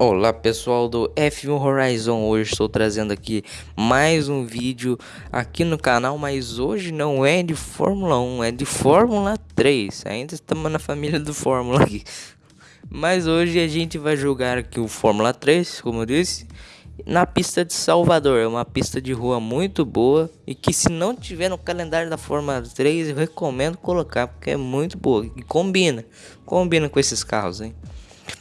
Olá pessoal do F1 Horizon, hoje estou trazendo aqui mais um vídeo aqui no canal, mas hoje não é de Fórmula 1, é de Fórmula 3, ainda estamos na família do Fórmula aqui. Mas hoje a gente vai jogar aqui o Fórmula 3, como eu disse, na pista de Salvador, é uma pista de rua muito boa e que se não tiver no calendário da Fórmula 3 eu recomendo colocar, porque é muito boa e combina, combina com esses carros, hein.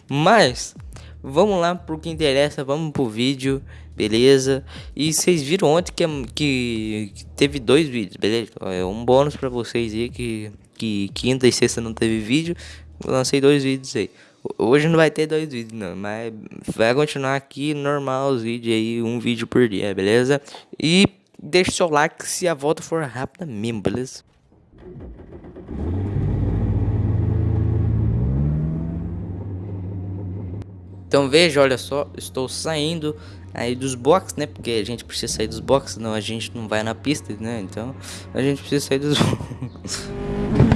Mas Vamos lá pro que interessa, vamos pro vídeo, beleza? E vocês viram ontem que, que, que teve dois vídeos, beleza? É um bônus para vocês aí que, que quinta e sexta não teve vídeo, eu lancei dois vídeos aí. Hoje não vai ter dois vídeos não, mas vai continuar aqui normal os vídeos aí, um vídeo por dia, beleza? E deixa o seu like se a volta for rápida mesmo, beleza? Então veja, olha só, estou saindo aí dos boxes, né? Porque a gente precisa sair dos boxes, não a gente não vai na pista, né? Então a gente precisa sair dos